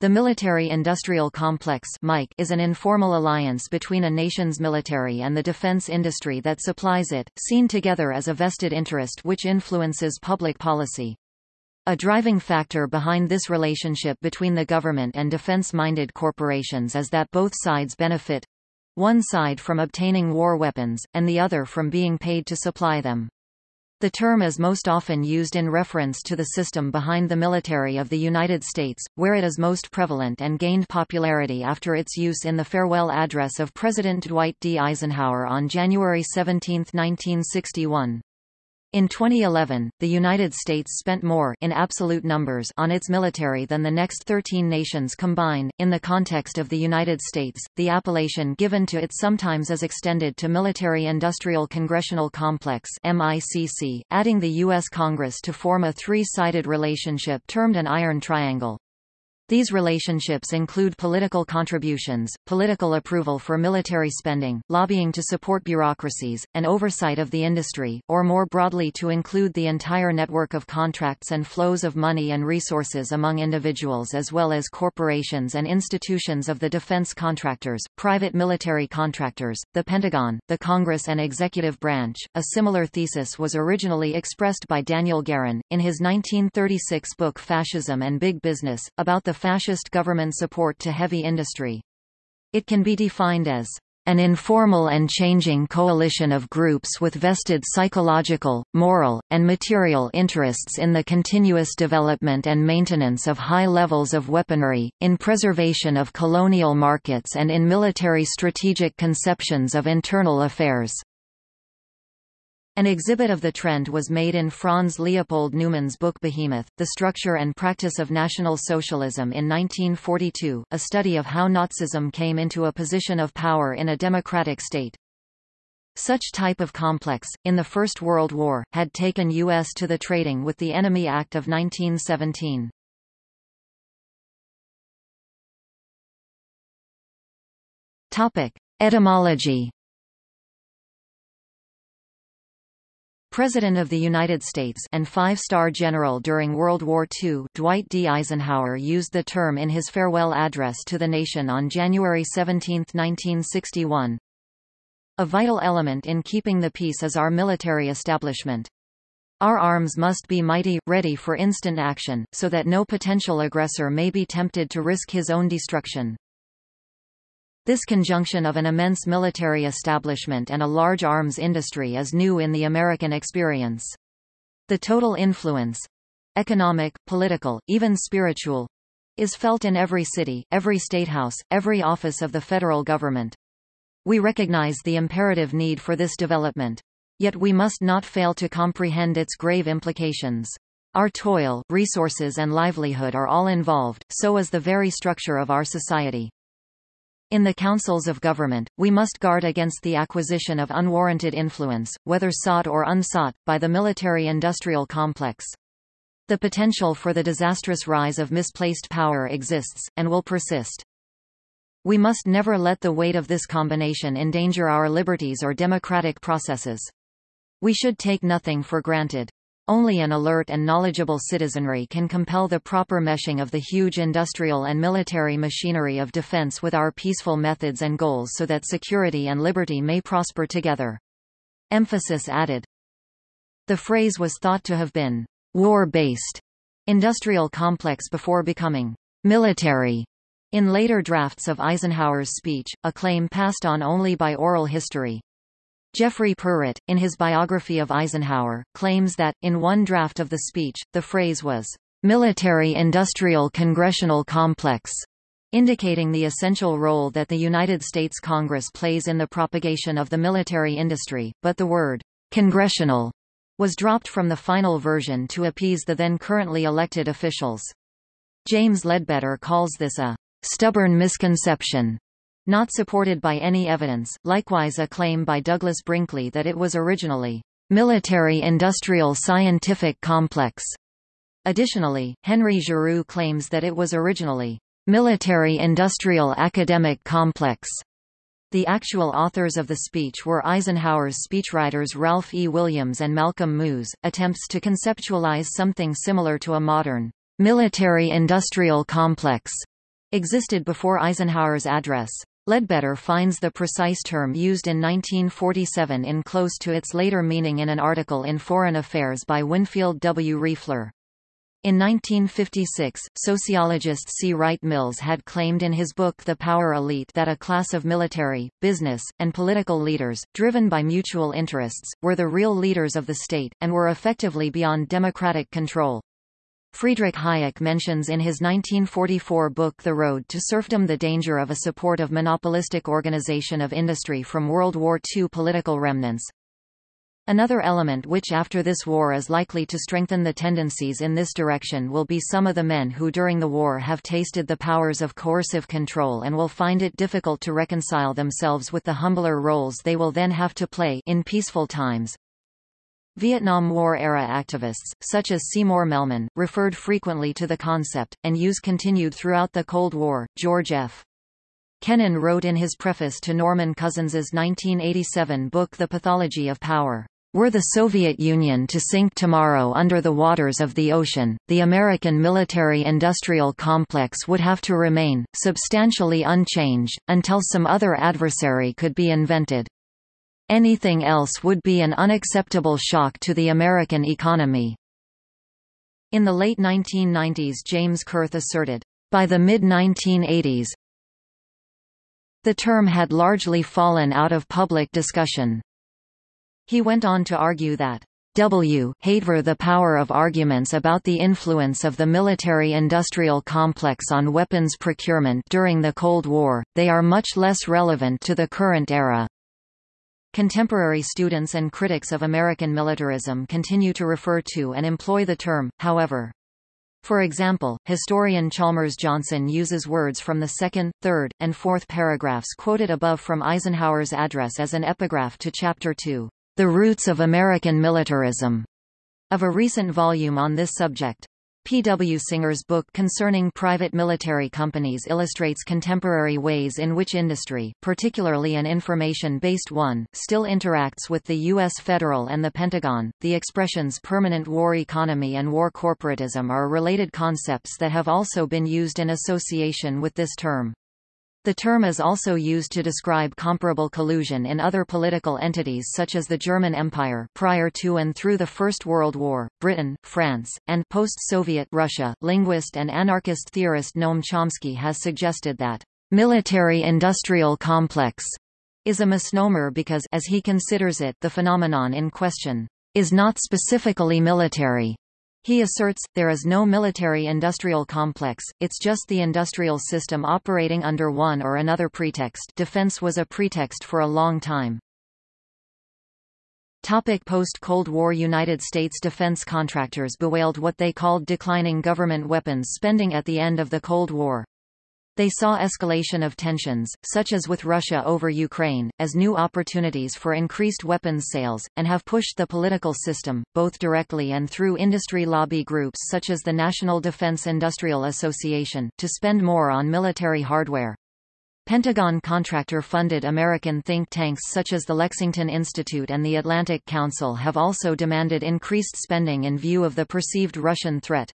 The military-industrial complex is an informal alliance between a nation's military and the defense industry that supplies it, seen together as a vested interest which influences public policy. A driving factor behind this relationship between the government and defense-minded corporations is that both sides benefit one side from obtaining war weapons, and the other from being paid to supply them. The term is most often used in reference to the system behind the military of the United States, where it is most prevalent and gained popularity after its use in the farewell address of President Dwight D. Eisenhower on January 17, 1961. In 2011, the United States spent more in absolute numbers on its military than the next 13 nations combined. In the context of the United States, the appellation given to it sometimes is extended to Military-Industrial Congressional Complex (MICC), adding the US Congress to form a three-sided relationship termed an iron triangle. These relationships include political contributions, political approval for military spending, lobbying to support bureaucracies, and oversight of the industry, or more broadly to include the entire network of contracts and flows of money and resources among individuals as well as corporations and institutions of the defense contractors, private military contractors, the Pentagon, the Congress and executive branch. A similar thesis was originally expressed by Daniel Guerin, in his 1936 book Fascism and Big Business, about the fascist government support to heavy industry. It can be defined as an informal and changing coalition of groups with vested psychological, moral, and material interests in the continuous development and maintenance of high levels of weaponry, in preservation of colonial markets and in military strategic conceptions of internal affairs. An exhibit of the trend was made in Franz Leopold Neumann's book Behemoth, The Structure and Practice of National Socialism in 1942, a study of how Nazism came into a position of power in a democratic state. Such type of complex, in the First World War, had taken U.S. to the Trading with the Enemy Act of 1917. Etymology President of the United States and five-star general during World War II, Dwight D. Eisenhower used the term in his farewell address to the nation on January 17, 1961. A vital element in keeping the peace is our military establishment. Our arms must be mighty, ready for instant action, so that no potential aggressor may be tempted to risk his own destruction. This conjunction of an immense military establishment and a large arms industry is new in the American experience. The total influence—economic, political, even spiritual—is felt in every city, every statehouse, every office of the federal government. We recognize the imperative need for this development. Yet we must not fail to comprehend its grave implications. Our toil, resources and livelihood are all involved, so is the very structure of our society. In the councils of government, we must guard against the acquisition of unwarranted influence, whether sought or unsought, by the military-industrial complex. The potential for the disastrous rise of misplaced power exists, and will persist. We must never let the weight of this combination endanger our liberties or democratic processes. We should take nothing for granted. Only an alert and knowledgeable citizenry can compel the proper meshing of the huge industrial and military machinery of defense with our peaceful methods and goals so that security and liberty may prosper together. Emphasis added. The phrase was thought to have been war-based industrial complex before becoming military in later drafts of Eisenhower's speech, a claim passed on only by oral history. Geoffrey Perret, in his biography of Eisenhower, claims that, in one draft of the speech, the phrase was, "...military-industrial congressional complex", indicating the essential role that the United States Congress plays in the propagation of the military industry, but the word, "...congressional", was dropped from the final version to appease the then currently elected officials. James Ledbetter calls this a stubborn misconception not supported by any evidence, likewise a claim by Douglas Brinkley that it was originally military-industrial scientific complex. Additionally, Henry Giroux claims that it was originally military-industrial academic complex. The actual authors of the speech were Eisenhower's speechwriters Ralph E. Williams and Malcolm Moos. Attempts to conceptualize something similar to a modern military-industrial complex existed before Eisenhower's address. Ledbetter finds the precise term used in 1947 in close to its later meaning in an article in Foreign Affairs by Winfield W. Riefler. In 1956, sociologist C. Wright Mills had claimed in his book The Power Elite that a class of military, business, and political leaders, driven by mutual interests, were the real leaders of the state, and were effectively beyond democratic control. Friedrich Hayek mentions in his 1944 book The Road to Serfdom the danger of a support of monopolistic organization of industry from World War II political remnants. Another element which after this war is likely to strengthen the tendencies in this direction will be some of the men who during the war have tasted the powers of coercive control and will find it difficult to reconcile themselves with the humbler roles they will then have to play in peaceful times. Vietnam War-era activists, such as Seymour Melman, referred frequently to the concept, and use continued throughout the Cold War. George F. Kennan wrote in his preface to Norman Cousins's 1987 book The Pathology of Power. Were the Soviet Union to sink tomorrow under the waters of the ocean, the American military-industrial complex would have to remain, substantially unchanged, until some other adversary could be invented. Anything else would be an unacceptable shock to the American economy. In the late 1990s James Kurth asserted, by the mid-1980s, the term had largely fallen out of public discussion. He went on to argue that W. Haver the power of arguments about the influence of the military-industrial complex on weapons procurement during the Cold War, they are much less relevant to the current era. Contemporary students and critics of American militarism continue to refer to and employ the term, however. For example, historian Chalmers Johnson uses words from the second, third, and fourth paragraphs quoted above from Eisenhower's address as an epigraph to Chapter 2, The Roots of American Militarism, of a recent volume on this subject. P. W. Singer's book concerning private military companies illustrates contemporary ways in which industry, particularly an information-based one, still interacts with the U.S. federal and the Pentagon. The expressions permanent war economy and war corporatism are related concepts that have also been used in association with this term. The term is also used to describe comparable collusion in other political entities such as the German Empire prior to and through the First World War, Britain, France, and post-Soviet Russia. Linguist and anarchist theorist Noam Chomsky has suggested that military-industrial complex is a misnomer because as he considers it, the phenomenon in question is not specifically military. He asserts, there is no military-industrial complex, it's just the industrial system operating under one or another pretext defense was a pretext for a long time. Post-Cold War United States defense contractors bewailed what they called declining government weapons spending at the end of the Cold War. They saw escalation of tensions, such as with Russia over Ukraine, as new opportunities for increased weapons sales, and have pushed the political system, both directly and through industry lobby groups such as the National Defense Industrial Association, to spend more on military hardware. Pentagon contractor-funded American think tanks such as the Lexington Institute and the Atlantic Council have also demanded increased spending in view of the perceived Russian threat.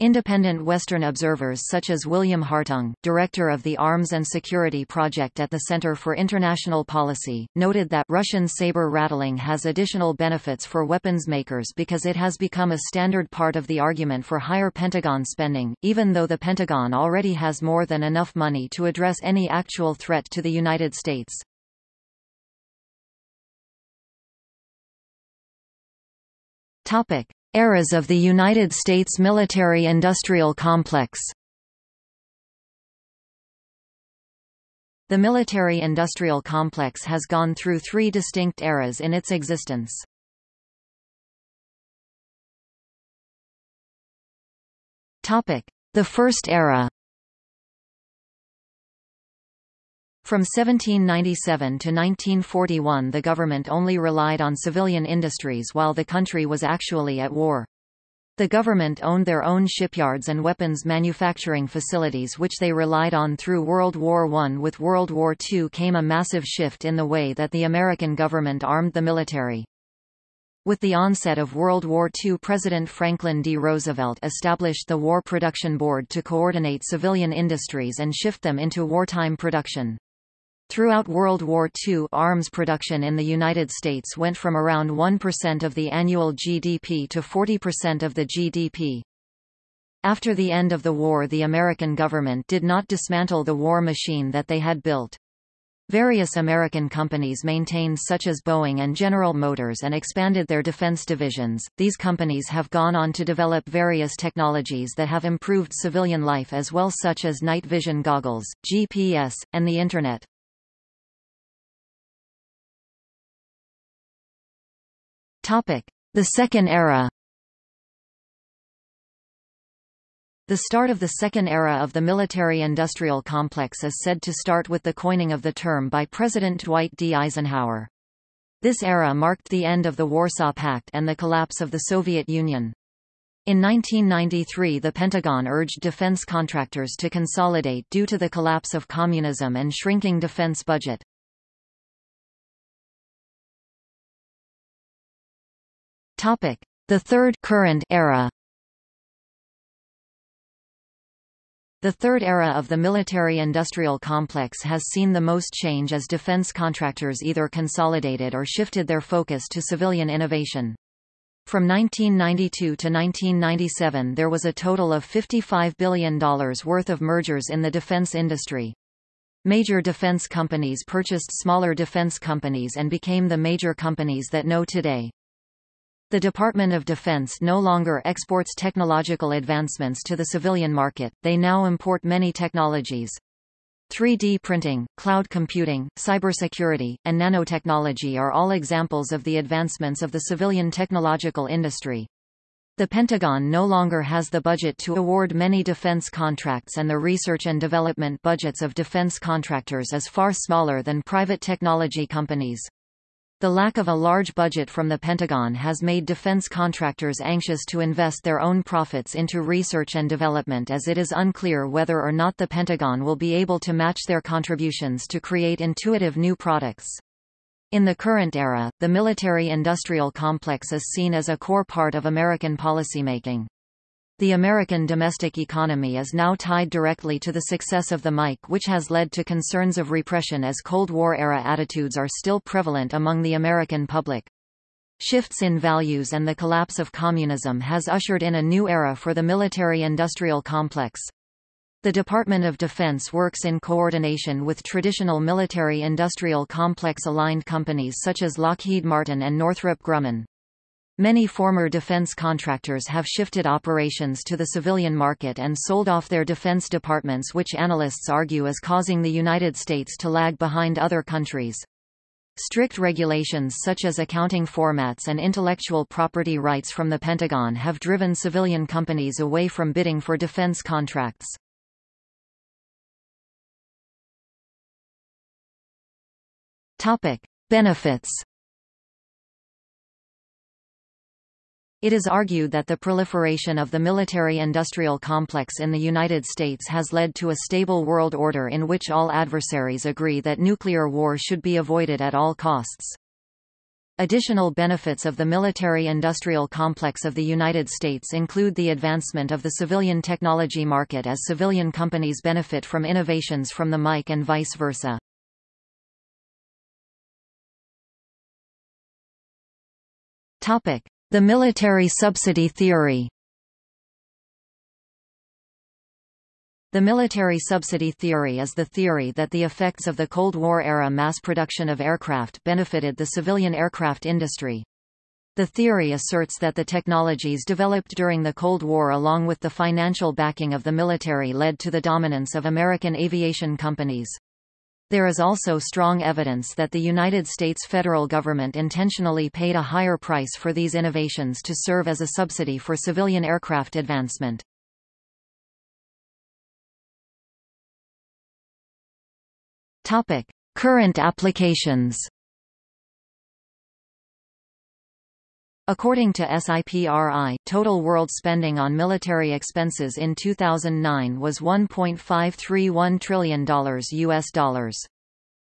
Independent Western observers such as William Hartung, director of the Arms and Security Project at the Center for International Policy, noted that Russian saber rattling has additional benefits for weapons makers because it has become a standard part of the argument for higher Pentagon spending, even though the Pentagon already has more than enough money to address any actual threat to the United States. Topic. Eras of the United States military-industrial complex. The military-industrial complex has gone through three distinct eras in its existence. The First Era From 1797 to 1941 the government only relied on civilian industries while the country was actually at war. The government owned their own shipyards and weapons manufacturing facilities which they relied on through World War I. With World War II came a massive shift in the way that the American government armed the military. With the onset of World War II President Franklin D. Roosevelt established the War Production Board to coordinate civilian industries and shift them into wartime production. Throughout World War II arms production in the United States went from around 1% of the annual GDP to 40% of the GDP. After the end of the war the American government did not dismantle the war machine that they had built. Various American companies maintained such as Boeing and General Motors and expanded their defense divisions. These companies have gone on to develop various technologies that have improved civilian life as well such as night vision goggles, GPS, and the Internet. The Second Era. The start of the second era of the military-industrial complex is said to start with the coining of the term by President Dwight D. Eisenhower. This era marked the end of the Warsaw Pact and the collapse of the Soviet Union. In 1993 the Pentagon urged defense contractors to consolidate due to the collapse of communism and shrinking defense budget. The third current era The third era of the military-industrial complex has seen the most change as defense contractors either consolidated or shifted their focus to civilian innovation. From 1992 to 1997 there was a total of $55 billion worth of mergers in the defense industry. Major defense companies purchased smaller defense companies and became the major companies that know today. The Department of Defense no longer exports technological advancements to the civilian market, they now import many technologies. 3D printing, cloud computing, cybersecurity, and nanotechnology are all examples of the advancements of the civilian technological industry. The Pentagon no longer has the budget to award many defense contracts and the research and development budgets of defense contractors is far smaller than private technology companies. The lack of a large budget from the Pentagon has made defense contractors anxious to invest their own profits into research and development as it is unclear whether or not the Pentagon will be able to match their contributions to create intuitive new products. In the current era, the military-industrial complex is seen as a core part of American policymaking. The American domestic economy is now tied directly to the success of the MIC which has led to concerns of repression as Cold War-era attitudes are still prevalent among the American public. Shifts in values and the collapse of communism has ushered in a new era for the military-industrial complex. The Department of Defense works in coordination with traditional military-industrial complex-aligned companies such as Lockheed Martin and Northrop Grumman. Many former defense contractors have shifted operations to the civilian market and sold off their defense departments which analysts argue is causing the United States to lag behind other countries. Strict regulations such as accounting formats and intellectual property rights from the Pentagon have driven civilian companies away from bidding for defense contracts. Topic: Benefits It is argued that the proliferation of the military-industrial complex in the United States has led to a stable world order in which all adversaries agree that nuclear war should be avoided at all costs. Additional benefits of the military-industrial complex of the United States include the advancement of the civilian technology market as civilian companies benefit from innovations from the MIC and vice versa. Topic. The military subsidy theory The military subsidy theory is the theory that the effects of the Cold War-era mass production of aircraft benefited the civilian aircraft industry. The theory asserts that the technologies developed during the Cold War along with the financial backing of the military led to the dominance of American aviation companies. There is also strong evidence that the United States federal government intentionally paid a higher price for these innovations to serve as a subsidy for civilian aircraft advancement. Topic: Current applications. According to SIPRI, total world spending on military expenses in 2009 was $1.531 trillion US dollars.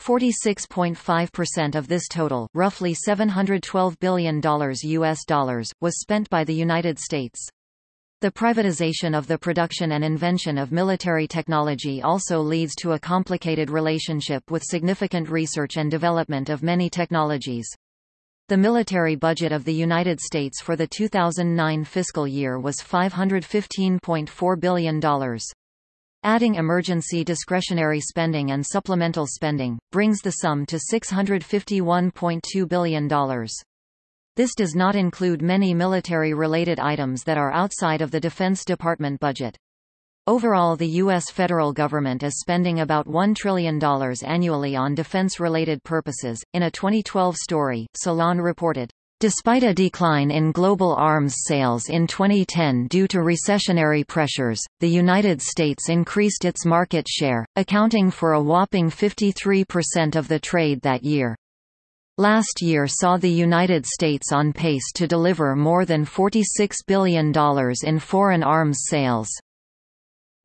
46.5% of this total, roughly $712 billion US dollars, was spent by the United States. The privatization of the production and invention of military technology also leads to a complicated relationship with significant research and development of many technologies. The military budget of the United States for the 2009 fiscal year was $515.4 billion. Adding emergency discretionary spending and supplemental spending, brings the sum to $651.2 billion. This does not include many military-related items that are outside of the Defense Department budget. Overall the U.S. federal government is spending about $1 trillion annually on defense-related purposes. In a 2012 story, Salon reported, Despite a decline in global arms sales in 2010 due to recessionary pressures, the United States increased its market share, accounting for a whopping 53% of the trade that year. Last year saw the United States on pace to deliver more than $46 billion in foreign arms sales.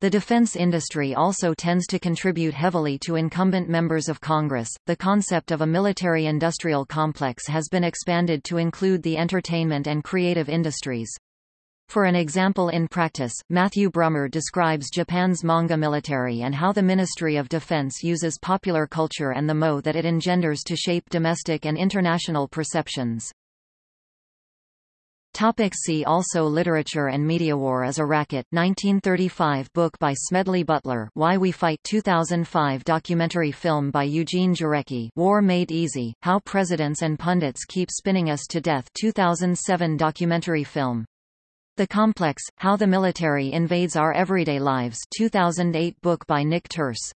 The defense industry also tends to contribute heavily to incumbent members of Congress. The concept of a military industrial complex has been expanded to include the entertainment and creative industries. For an example in practice, Matthew Brummer describes Japan's manga military and how the Ministry of Defense uses popular culture and the moe that it engenders to shape domestic and international perceptions. Topic see also Literature and Media War is a Racket 1935 book by Smedley Butler Why We Fight 2005 documentary film by Eugene Jarecki War Made Easy, How Presidents and Pundits Keep Spinning Us to Death 2007 documentary film. The Complex, How the Military Invades Our Everyday Lives 2008 book by Nick Turse